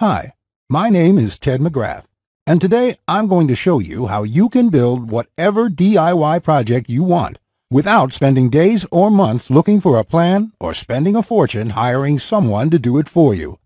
Hi, my name is Ted McGrath, and today I'm going to show you how you can build whatever DIY project you want without spending days or months looking for a plan or spending a fortune hiring someone to do it for you.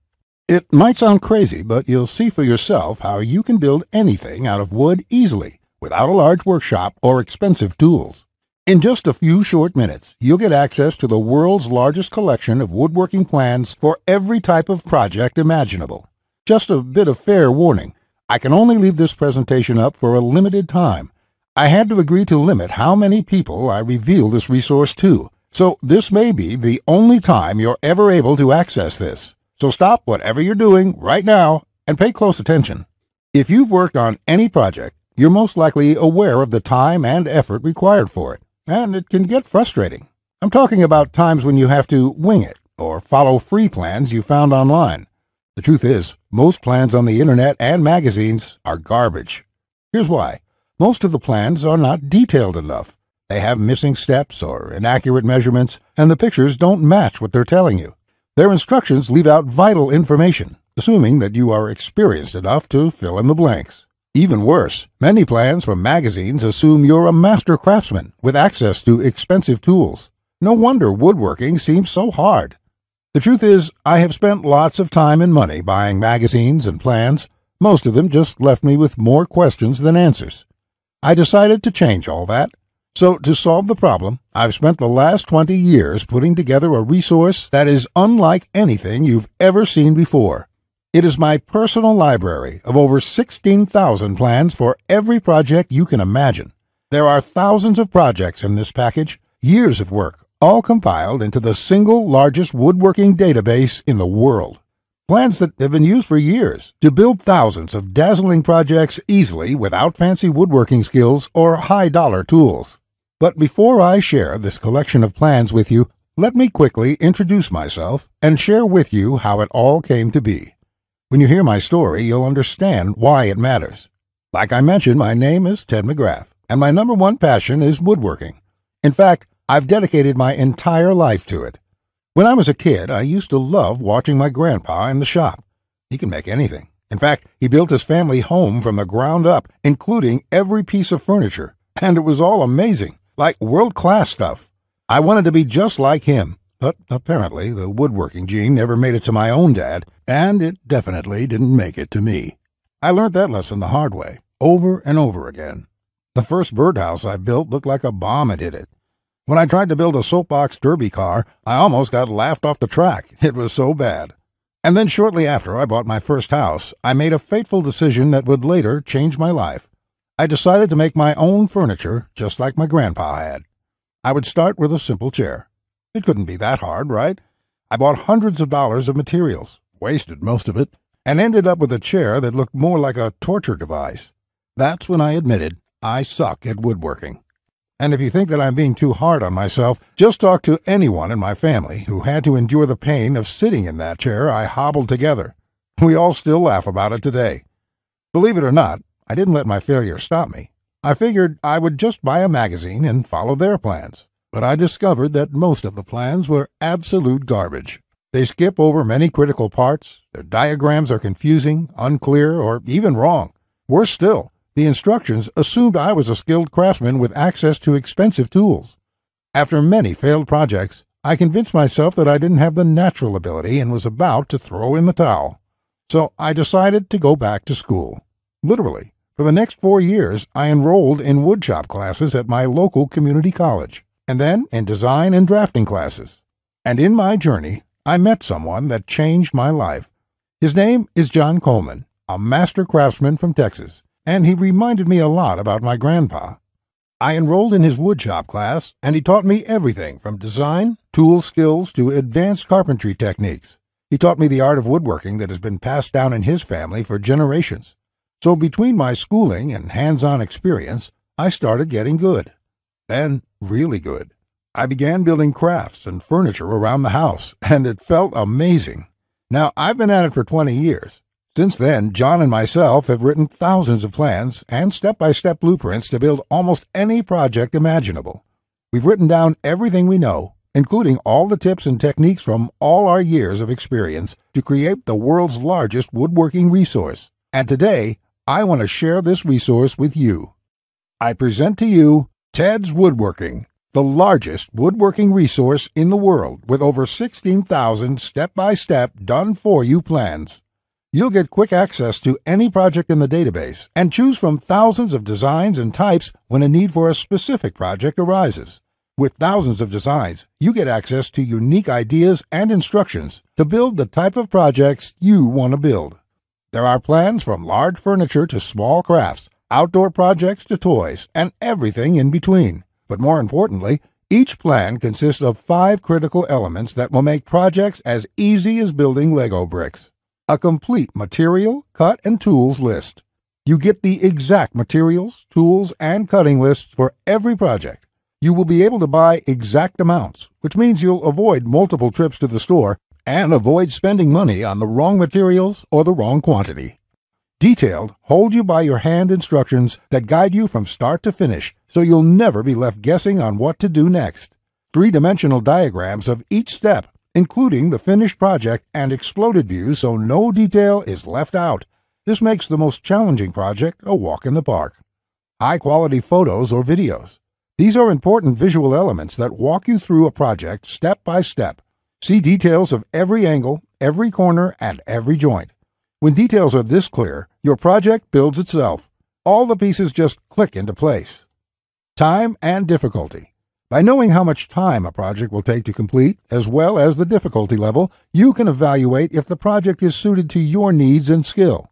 It might sound crazy, but you'll see for yourself how you can build anything out of wood easily without a large workshop or expensive tools. In just a few short minutes, you'll get access to the world's largest collection of woodworking plans for every type of project imaginable. Just a bit of fair warning. I can only leave this presentation up for a limited time. I had to agree to limit how many people I reveal this resource to, so this may be the only time you're ever able to access this. So stop whatever you're doing right now and pay close attention. If you've worked on any project, you're most likely aware of the time and effort required for it, and it can get frustrating. I'm talking about times when you have to wing it or follow free plans you found online. The truth is, most plans on the internet and magazines are garbage. Here's why. Most of the plans are not detailed enough. They have missing steps or inaccurate measurements, and the pictures don't match what they're telling you. Their instructions leave out vital information, assuming that you are experienced enough to fill in the blanks. Even worse, many plans from magazines assume you're a master craftsman with access to expensive tools. No wonder woodworking seems so hard. The truth is, I have spent lots of time and money buying magazines and plans. Most of them just left me with more questions than answers. I decided to change all that. So, to solve the problem, I've spent the last 20 years putting together a resource that is unlike anything you've ever seen before. It is my personal library of over 16,000 plans for every project you can imagine. There are thousands of projects in this package, years of work, all compiled into the single largest woodworking database in the world. Plans that have been used for years to build thousands of dazzling projects easily without fancy woodworking skills or high dollar tools. But before I share this collection of plans with you, let me quickly introduce myself and share with you how it all came to be. When you hear my story, you'll understand why it matters. Like I mentioned, my name is Ted McGrath, and my number one passion is woodworking. In fact, I've dedicated my entire life to it. When I was a kid, I used to love watching my grandpa in the shop. He can make anything. In fact, he built his family home from the ground up, including every piece of furniture, and it was all amazing, like world class stuff. I wanted to be just like him, but apparently the woodworking gene never made it to my own dad, and it definitely didn't make it to me. I learned that lesson the hard way, over and over again. The first birdhouse I built looked like a bomb had hit it. When I tried to build a soapbox derby car, I almost got laughed off the track. It was so bad. And then shortly after I bought my first house, I made a fateful decision that would later change my life. I decided to make my own furniture just like my grandpa had. I would start with a simple chair. It couldn't be that hard, right? I bought hundreds of dollars of materials, wasted most of it, and ended up with a chair that looked more like a torture device. That's when I admitted I suck at woodworking. And if you think that I'm being too hard on myself, just talk to anyone in my family who had to endure the pain of sitting in that chair I hobbled together. We all still laugh about it today. Believe it or not, I didn't let my failure stop me. I figured I would just buy a magazine and follow their plans. But I discovered that most of the plans were absolute garbage. They skip over many critical parts, their diagrams are confusing, unclear, or even wrong. Worse still, the instructions assumed I was a skilled craftsman with access to expensive tools. After many failed projects, I convinced myself that I didn't have the natural ability and was about to throw in the towel. So I decided to go back to school. Literally, for the next four years, I enrolled in woodshop classes at my local community college, and then in design and drafting classes. And in my journey, I met someone that changed my life. His name is John Coleman, a master craftsman from Texas and he reminded me a lot about my grandpa. I enrolled in his woodshop class, and he taught me everything from design, tool skills to advanced carpentry techniques. He taught me the art of woodworking that has been passed down in his family for generations. So between my schooling and hands-on experience, I started getting good. Then, really good. I began building crafts and furniture around the house, and it felt amazing. Now, I've been at it for 20 years, since then, John and myself have written thousands of plans and step by step blueprints to build almost any project imaginable. We've written down everything we know, including all the tips and techniques from all our years of experience to create the world's largest woodworking resource. And today, I want to share this resource with you. I present to you Ted's Woodworking, the largest woodworking resource in the world with over 16,000 step by step done for you plans. You'll get quick access to any project in the database and choose from thousands of designs and types when a need for a specific project arises. With thousands of designs, you get access to unique ideas and instructions to build the type of projects you want to build. There are plans from large furniture to small crafts, outdoor projects to toys, and everything in between. But more importantly, each plan consists of five critical elements that will make projects as easy as building Lego bricks a complete material, cut, and tools list. You get the exact materials, tools, and cutting lists for every project. You will be able to buy exact amounts, which means you'll avoid multiple trips to the store and avoid spending money on the wrong materials or the wrong quantity. Detailed, hold you by your hand instructions that guide you from start to finish so you'll never be left guessing on what to do next. Three dimensional diagrams of each step including the finished project and exploded views so no detail is left out. This makes the most challenging project a walk in the park. High quality photos or videos. These are important visual elements that walk you through a project step by step. See details of every angle, every corner, and every joint. When details are this clear, your project builds itself. All the pieces just click into place. Time and difficulty. By knowing how much time a project will take to complete, as well as the difficulty level, you can evaluate if the project is suited to your needs and skill.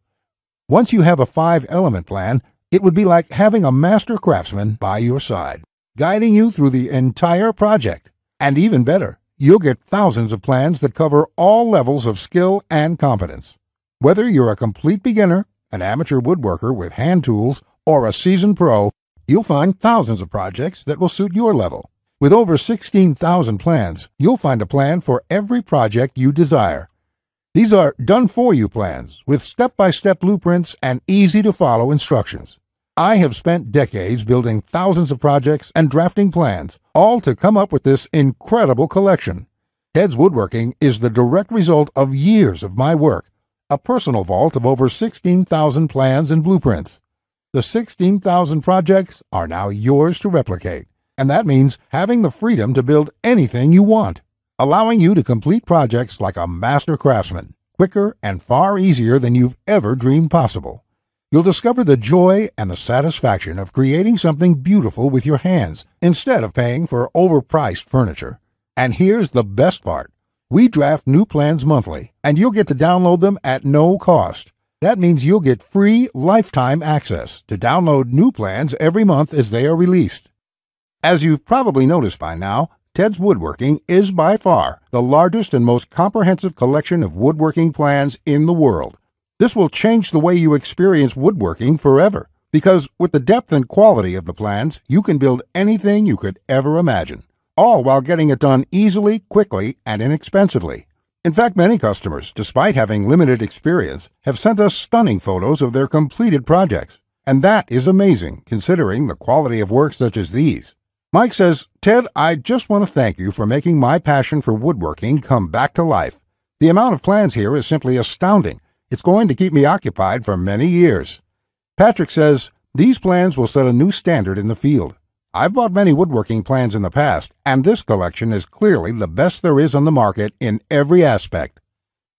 Once you have a five element plan, it would be like having a master craftsman by your side, guiding you through the entire project. And even better, you'll get thousands of plans that cover all levels of skill and competence. Whether you're a complete beginner, an amateur woodworker with hand tools, or a seasoned pro, you'll find thousands of projects that will suit your level. With over 16,000 plans, you'll find a plan for every project you desire. These are done for you plans with step by step blueprints and easy to follow instructions. I have spent decades building thousands of projects and drafting plans, all to come up with this incredible collection. Ted's Woodworking is the direct result of years of my work, a personal vault of over 16,000 plans and blueprints. The 16,000 projects are now yours to replicate, and that means having the freedom to build anything you want, allowing you to complete projects like a master craftsman, quicker and far easier than you've ever dreamed possible. You'll discover the joy and the satisfaction of creating something beautiful with your hands instead of paying for overpriced furniture. And here's the best part. We draft new plans monthly, and you'll get to download them at no cost. That means you'll get free lifetime access to download new plans every month as they are released. As you've probably noticed by now, Ted's Woodworking is by far the largest and most comprehensive collection of woodworking plans in the world. This will change the way you experience woodworking forever, because with the depth and quality of the plans, you can build anything you could ever imagine, all while getting it done easily, quickly, and inexpensively. In fact, many customers, despite having limited experience, have sent us stunning photos of their completed projects. And that is amazing, considering the quality of work such as these. Mike says, Ted, I just want to thank you for making my passion for woodworking come back to life. The amount of plans here is simply astounding. It's going to keep me occupied for many years. Patrick says, These plans will set a new standard in the field. I've bought many woodworking plans in the past, and this collection is clearly the best there is on the market in every aspect.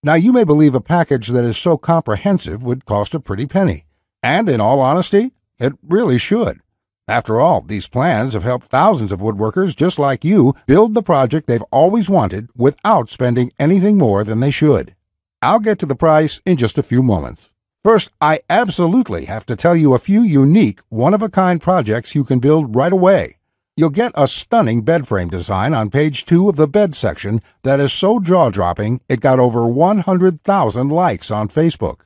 Now, you may believe a package that is so comprehensive would cost a pretty penny. And in all honesty, it really should. After all, these plans have helped thousands of woodworkers just like you build the project they've always wanted without spending anything more than they should. I'll get to the price in just a few moments. First, I absolutely have to tell you a few unique, one of a kind projects you can build right away. You'll get a stunning bed frame design on page 2 of the bed section that is so jaw dropping it got over 100,000 likes on Facebook.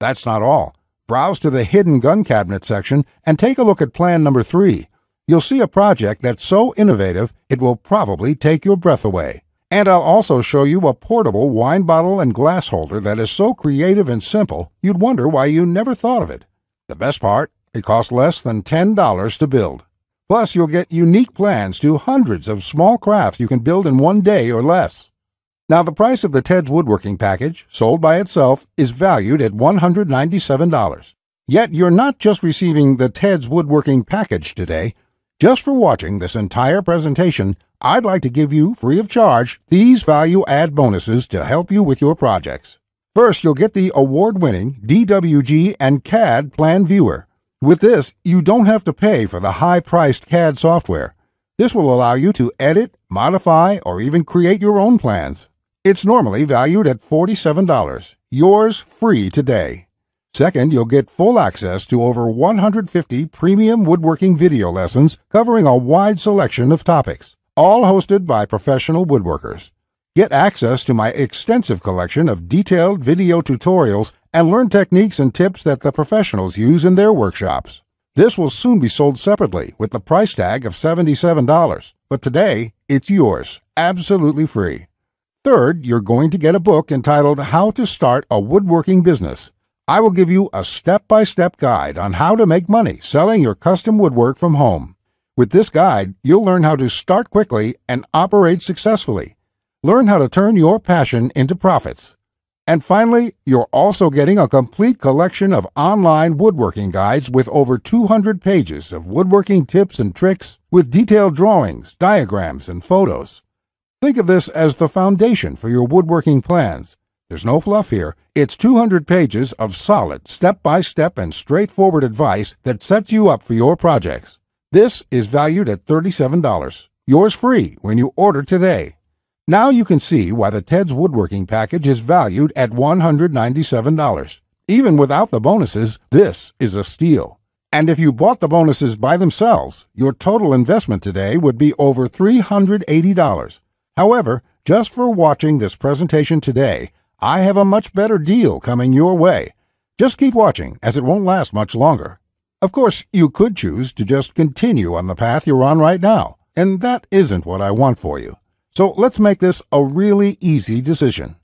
That's not all. Browse to the hidden gun cabinet section and take a look at plan number 3. You'll see a project that's so innovative it will probably take your breath away. And I'll also show you a portable wine bottle and glass holder that is so creative and simple you'd wonder why you never thought of it. The best part, it costs less than $10 to build. Plus, you'll get unique plans to hundreds of small crafts you can build in one day or less. Now, the price of the Ted's Woodworking package, sold by itself, is valued at $197. Yet you're not just receiving the Ted's Woodworking package today. Just for watching this entire presentation, I'd like to give you, free of charge, these value add bonuses to help you with your projects. First, you'll get the award winning DWG and CAD Plan Viewer. With this, you don't have to pay for the high priced CAD software. This will allow you to edit, modify, or even create your own plans. It's normally valued at $47. Yours free today. Second, you'll get full access to over 150 premium woodworking video lessons covering a wide selection of topics, all hosted by professional woodworkers. Get access to my extensive collection of detailed video tutorials and learn techniques and tips that the professionals use in their workshops. This will soon be sold separately with the price tag of $77, but today it's yours, absolutely free. Third, you're going to get a book entitled How to Start a Woodworking Business. I will give you a step by step guide on how to make money selling your custom woodwork from home. With this guide, you'll learn how to start quickly and operate successfully. Learn how to turn your passion into profits. And finally, you're also getting a complete collection of online woodworking guides with over 200 pages of woodworking tips and tricks with detailed drawings, diagrams, and photos. Think of this as the foundation for your woodworking plans. There's no fluff here. It's 200 pages of solid, step by step, and straightforward advice that sets you up for your projects. This is valued at $37. Yours free when you order today. Now you can see why the Ted's Woodworking package is valued at $197. Even without the bonuses, this is a steal. And if you bought the bonuses by themselves, your total investment today would be over $380. However, just for watching this presentation today, I have a much better deal coming your way. Just keep watching, as it won't last much longer. Of course, you could choose to just continue on the path you're on right now, and that isn't what I want for you. So let's make this a really easy decision.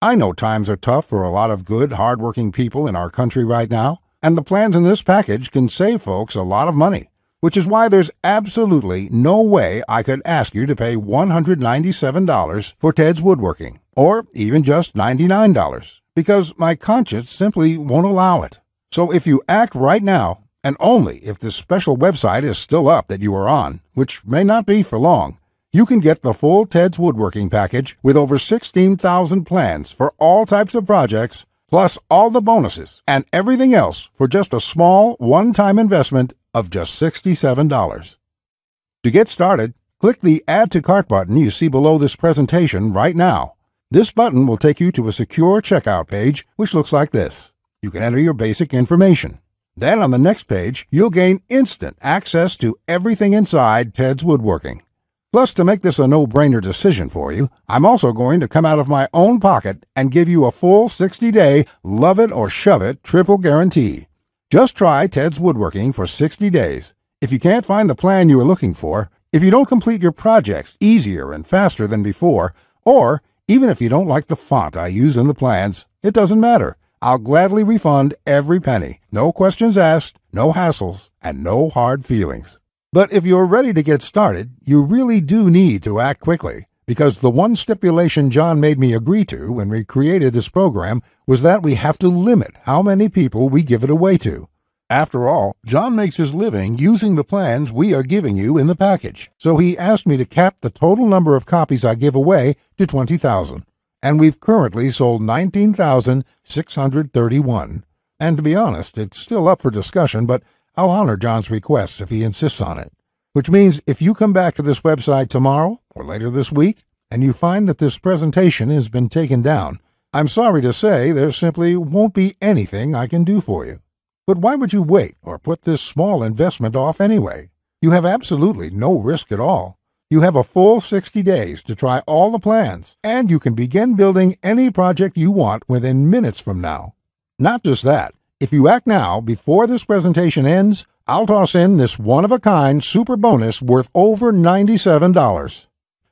I know times are tough for a lot of good, hardworking people in our country right now, and the plans in this package can save folks a lot of money which is why there's absolutely no way I could ask you to pay $197 for Ted's Woodworking, or even just $99, because my conscience simply won't allow it. So if you act right now, and only if this special website is still up that you are on, which may not be for long, you can get the full Ted's Woodworking package with over 16,000 plans for all types of projects, plus all the bonuses and everything else for just a small one-time investment of just $67. To get started, click the Add to Cart button you see below this presentation right now. This button will take you to a secure checkout page which looks like this. You can enter your basic information. Then on the next page, you'll gain instant access to everything inside Ted's Woodworking. Plus, to make this a no-brainer decision for you, I'm also going to come out of my own pocket and give you a full 60-day love it or shove it triple guarantee. Just try Ted's Woodworking for 60 days. If you can't find the plan you are looking for, if you don't complete your projects easier and faster than before, or even if you don't like the font I use in the plans, it doesn't matter. I'll gladly refund every penny. No questions asked, no hassles, and no hard feelings. But if you're ready to get started, you really do need to act quickly because the one stipulation John made me agree to when we created this program was that we have to limit how many people we give it away to. After all, John makes his living using the plans we are giving you in the package, so he asked me to cap the total number of copies I give away to 20,000. And we've currently sold 19,631. And to be honest, it's still up for discussion, but I'll honor John's request if he insists on it which means if you come back to this website tomorrow or later this week and you find that this presentation has been taken down, I'm sorry to say there simply won't be anything I can do for you. But why would you wait or put this small investment off anyway? You have absolutely no risk at all. You have a full 60 days to try all the plans, and you can begin building any project you want within minutes from now. Not just that, if you act now before this presentation ends, I'll toss in this one-of-a-kind super bonus worth over $97.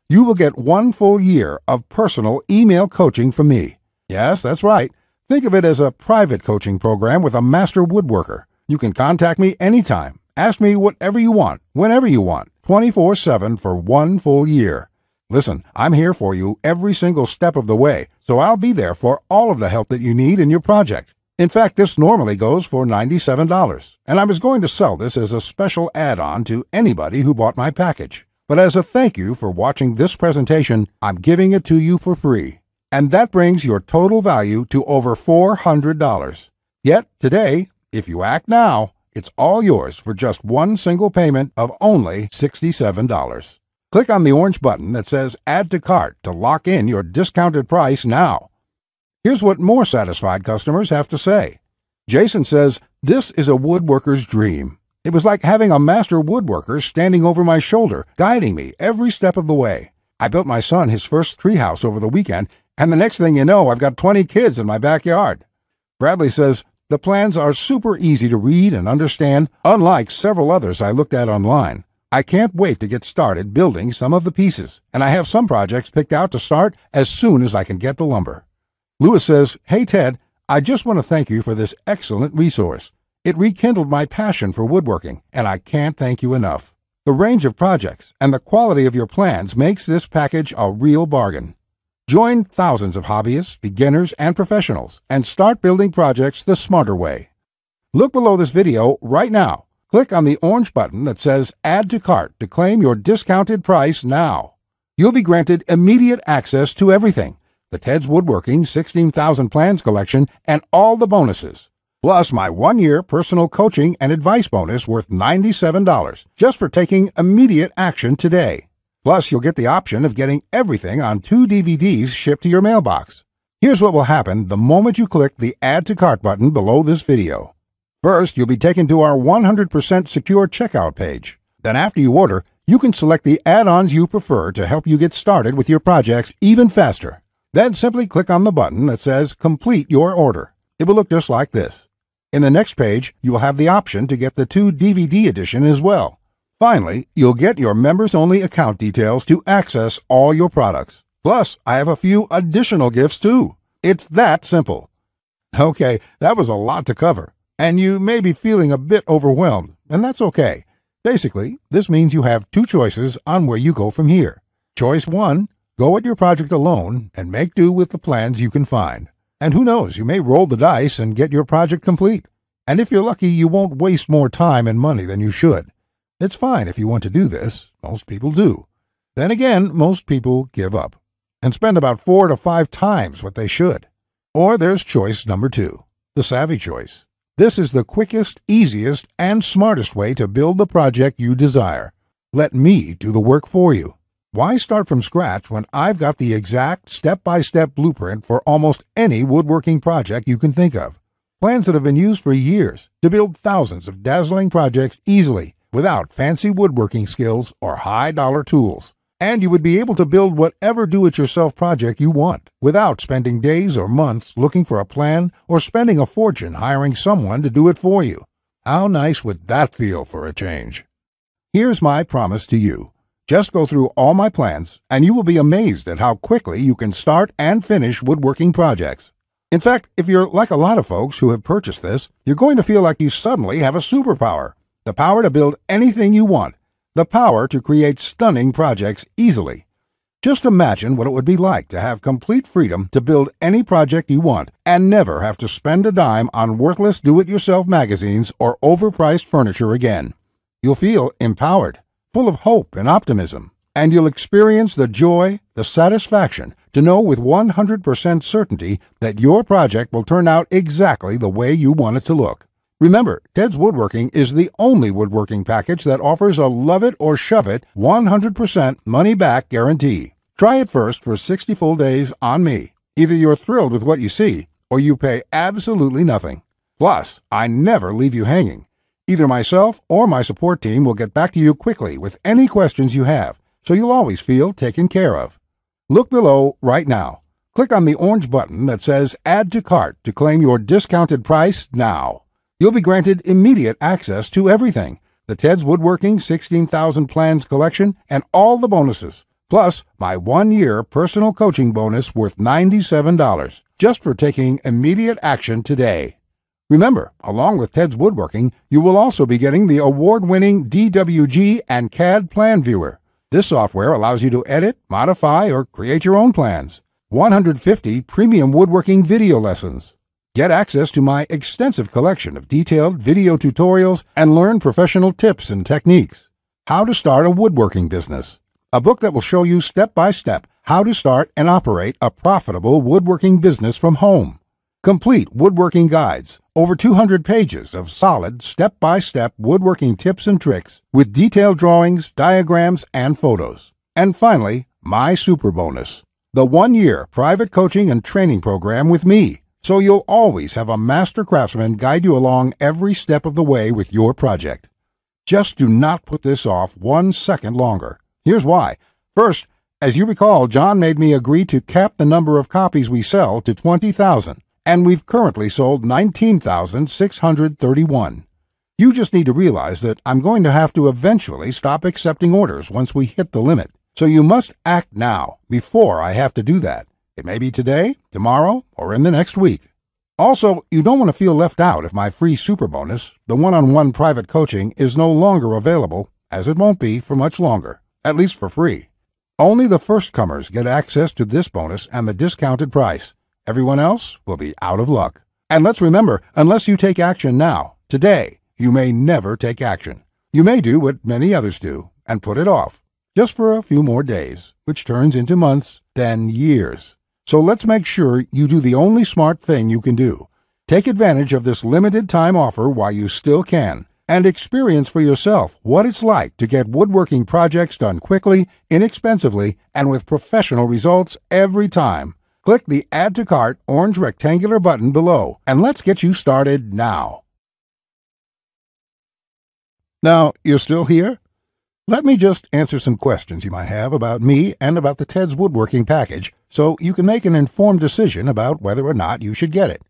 You will get one full year of personal email coaching from me. Yes, that's right. Think of it as a private coaching program with a master woodworker. You can contact me anytime, Ask me whatever you want, whenever you want, 24 7 for one full year. Listen, I'm here for you every single step of the way, so I'll be there for all of the help that you need in your project. In fact, this normally goes for $97, and I was going to sell this as a special add on to anybody who bought my package. But as a thank you for watching this presentation, I'm giving it to you for free. And that brings your total value to over $400. Yet, today, if you act now, it's all yours for just one single payment of only $67. Click on the orange button that says Add to Cart to lock in your discounted price now. Here's what more satisfied customers have to say. Jason says, This is a woodworker's dream. It was like having a master woodworker standing over my shoulder, guiding me every step of the way. I built my son his first treehouse over the weekend, and the next thing you know, I've got 20 kids in my backyard. Bradley says, The plans are super easy to read and understand, unlike several others I looked at online. I can't wait to get started building some of the pieces, and I have some projects picked out to start as soon as I can get the lumber. Lewis says, Hey Ted, I just want to thank you for this excellent resource. It rekindled my passion for woodworking, and I can't thank you enough. The range of projects and the quality of your plans makes this package a real bargain. Join thousands of hobbyists, beginners, and professionals and start building projects the smarter way. Look below this video right now. Click on the orange button that says Add to Cart to claim your discounted price now. You'll be granted immediate access to everything the Ted's Woodworking 16,000 Plans collection, and all the bonuses. Plus, my one year personal coaching and advice bonus worth $97 just for taking immediate action today. Plus, you'll get the option of getting everything on two DVDs shipped to your mailbox. Here's what will happen the moment you click the Add to Cart button below this video. First, you'll be taken to our 100% secure checkout page. Then, after you order, you can select the add ons you prefer to help you get started with your projects even faster. Then simply click on the button that says Complete Your Order. It will look just like this. In the next page, you will have the option to get the two DVD edition as well. Finally, you'll get your members only account details to access all your products. Plus, I have a few additional gifts too. It's that simple. Okay, that was a lot to cover, and you may be feeling a bit overwhelmed, and that's okay. Basically, this means you have two choices on where you go from here. Choice 1 Go at your project alone and make do with the plans you can find. And who knows, you may roll the dice and get your project complete. And if you're lucky, you won't waste more time and money than you should. It's fine if you want to do this. Most people do. Then again, most people give up and spend about four to five times what they should. Or there's choice number two, the savvy choice. This is the quickest, easiest, and smartest way to build the project you desire. Let me do the work for you. Why start from scratch when I've got the exact step by step blueprint for almost any woodworking project you can think of? Plans that have been used for years to build thousands of dazzling projects easily without fancy woodworking skills or high dollar tools. And you would be able to build whatever do it yourself project you want without spending days or months looking for a plan or spending a fortune hiring someone to do it for you. How nice would that feel for a change? Here's my promise to you. Just go through all my plans, and you will be amazed at how quickly you can start and finish woodworking projects. In fact, if you're like a lot of folks who have purchased this, you're going to feel like you suddenly have a superpower the power to build anything you want, the power to create stunning projects easily. Just imagine what it would be like to have complete freedom to build any project you want and never have to spend a dime on worthless do it yourself magazines or overpriced furniture again. You'll feel empowered full of hope and optimism, and you'll experience the joy, the satisfaction to know with 100% certainty that your project will turn out exactly the way you want it to look. Remember, Ted's Woodworking is the only woodworking package that offers a love it or shove it 100% money back guarantee. Try it first for 60 full days on me. Either you're thrilled with what you see, or you pay absolutely nothing. Plus, I never leave you hanging. Either myself or my support team will get back to you quickly with any questions you have, so you'll always feel taken care of. Look below right now. Click on the orange button that says Add to Cart to claim your discounted price now. You'll be granted immediate access to everything the Ted's Woodworking 16,000 Plans collection and all the bonuses, plus my one year personal coaching bonus worth $97 just for taking immediate action today. Remember, along with Ted's Woodworking, you will also be getting the award-winning DWG and CAD Plan Viewer. This software allows you to edit, modify, or create your own plans. 150 premium woodworking video lessons. Get access to my extensive collection of detailed video tutorials and learn professional tips and techniques. How to Start a Woodworking Business. A book that will show you step by step how to start and operate a profitable woodworking business from home. Complete woodworking guides, over 200 pages of solid step by step woodworking tips and tricks with detailed drawings, diagrams, and photos. And finally, my super bonus the one year private coaching and training program with me, so you'll always have a master craftsman guide you along every step of the way with your project. Just do not put this off one second longer. Here's why. First, as you recall, John made me agree to cap the number of copies we sell to 20,000, and we've currently sold 19,631. You just need to realize that I'm going to have to eventually stop accepting orders once we hit the limit. So you must act now, before I have to do that. It may be today, tomorrow, or in the next week. Also, you don't want to feel left out if my free super bonus, the one on one private coaching, is no longer available, as it won't be for much longer, at least for free. Only the first comers get access to this bonus and the discounted price. Everyone else will be out of luck. And let's remember, unless you take action now, today, you may never take action. You may do what many others do and put it off just for a few more days, which turns into months, then years. So let's make sure you do the only smart thing you can do. Take advantage of this limited time offer while you still can and experience for yourself what it's like to get woodworking projects done quickly, inexpensively, and with professional results every time. Click the Add to Cart orange rectangular button below and let's get you started now. Now, you're still here? Let me just answer some questions you might have about me and about the Ted's Woodworking package so you can make an informed decision about whether or not you should get it.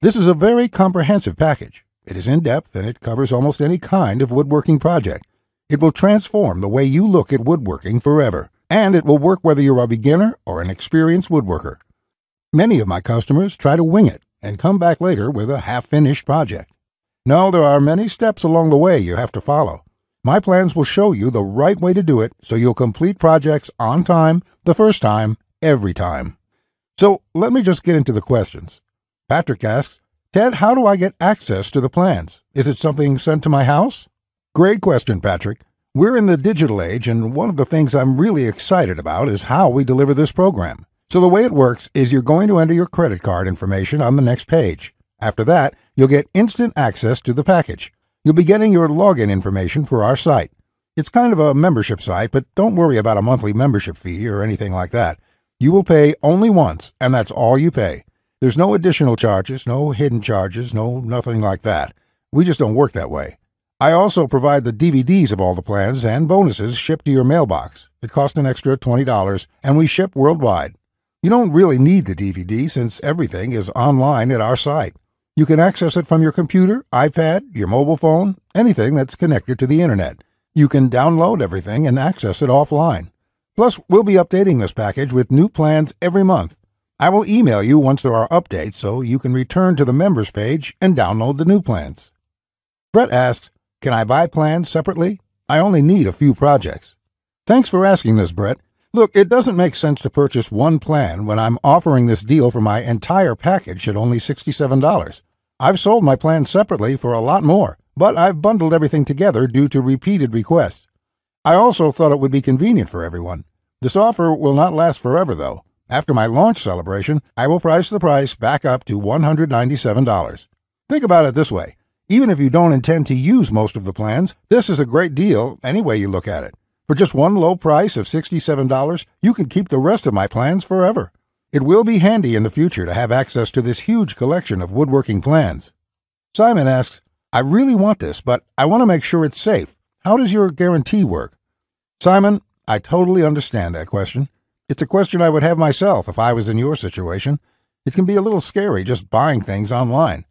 This is a very comprehensive package. It is in depth and it covers almost any kind of woodworking project. It will transform the way you look at woodworking forever, and it will work whether you're a beginner or an experienced woodworker. Many of my customers try to wing it and come back later with a half finished project. No, there are many steps along the way you have to follow. My plans will show you the right way to do it so you'll complete projects on time, the first time, every time. So let me just get into the questions. Patrick asks, Ted, how do I get access to the plans? Is it something sent to my house? Great question, Patrick. We're in the digital age, and one of the things I'm really excited about is how we deliver this program. So the way it works is you're going to enter your credit card information on the next page. After that, you'll get instant access to the package. You'll be getting your login information for our site. It's kind of a membership site, but don't worry about a monthly membership fee or anything like that. You will pay only once, and that's all you pay. There's no additional charges, no hidden charges, no nothing like that. We just don't work that way. I also provide the DVDs of all the plans and bonuses shipped to your mailbox. It costs an extra $20, and we ship worldwide. You don't really need the DVD since everything is online at our site. You can access it from your computer, iPad, your mobile phone, anything that's connected to the internet. You can download everything and access it offline. Plus, we'll be updating this package with new plans every month. I will email you once there are updates so you can return to the members page and download the new plans. Brett asks, Can I buy plans separately? I only need a few projects. Thanks for asking this, Brett. Look, it doesn't make sense to purchase one plan when I'm offering this deal for my entire package at only $67. I've sold my plan separately for a lot more, but I've bundled everything together due to repeated requests. I also thought it would be convenient for everyone. This offer will not last forever, though. After my launch celebration, I will price the price back up to $197. Think about it this way. Even if you don't intend to use most of the plans, this is a great deal any way you look at it. For just one low price of $67, you can keep the rest of my plans forever. It will be handy in the future to have access to this huge collection of woodworking plans. Simon asks, I really want this, but I want to make sure it's safe. How does your guarantee work? Simon, I totally understand that question. It's a question I would have myself if I was in your situation. It can be a little scary just buying things online.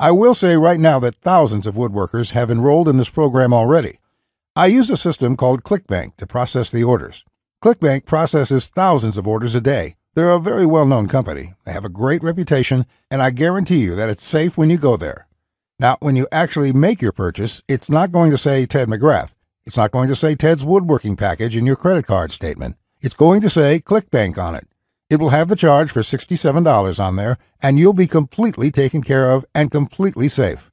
I will say right now that thousands of woodworkers have enrolled in this program already. I use a system called ClickBank to process the orders. ClickBank processes thousands of orders a day. They're a very well known company. They have a great reputation, and I guarantee you that it's safe when you go there. Now, when you actually make your purchase, it's not going to say Ted McGrath. It's not going to say Ted's woodworking package in your credit card statement. It's going to say ClickBank on it. It will have the charge for $67 on there, and you'll be completely taken care of and completely safe.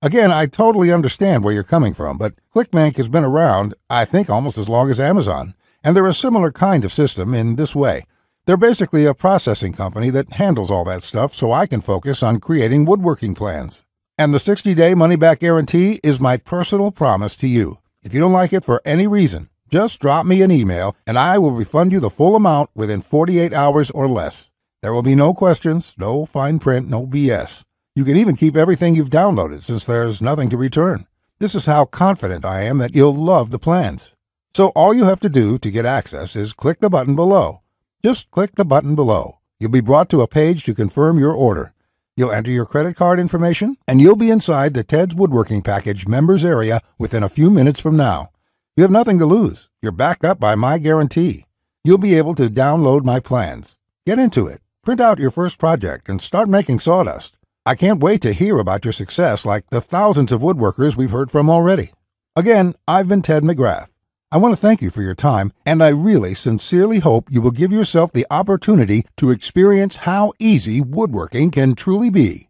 Again, I totally understand where you're coming from, but ClickBank has been around, I think, almost as long as Amazon, and they're a similar kind of system in this way. They're basically a processing company that handles all that stuff so I can focus on creating woodworking plans. And the 60 day money back guarantee is my personal promise to you. If you don't like it for any reason, just drop me an email and I will refund you the full amount within 48 hours or less. There will be no questions, no fine print, no BS. You can even keep everything you've downloaded since there's nothing to return. This is how confident I am that you'll love the plans. So all you have to do to get access is click the button below. Just click the button below. You'll be brought to a page to confirm your order. You'll enter your credit card information, and you'll be inside the Ted's Woodworking Package members area within a few minutes from now. You have nothing to lose. You're backed up by my guarantee. You'll be able to download my plans. Get into it. Print out your first project and start making sawdust. I can't wait to hear about your success like the thousands of woodworkers we've heard from already. Again, I've been Ted McGrath. I want to thank you for your time, and I really sincerely hope you will give yourself the opportunity to experience how easy woodworking can truly be.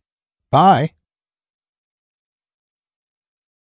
Bye.